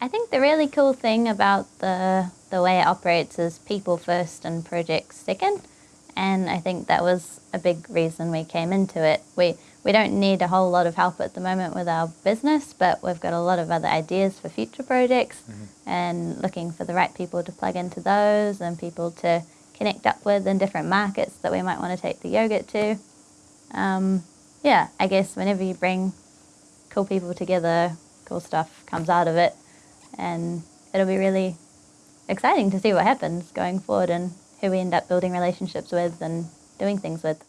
I think the really cool thing about the the way it operates is people first and projects second. And I think that was a big reason we came into it. We we don't need a whole lot of help at the moment with our business, but we've got a lot of other ideas for future projects Mhm. and looking for the right people to plug into those and people to connect up with in different markets that we might want to take the yogurt to. Um, yeah, I guess whenever you bring cool people together, cool stuff comes out of it, and it'll be really exciting to see what happens going forward and who we end up building relationships with and doing things with.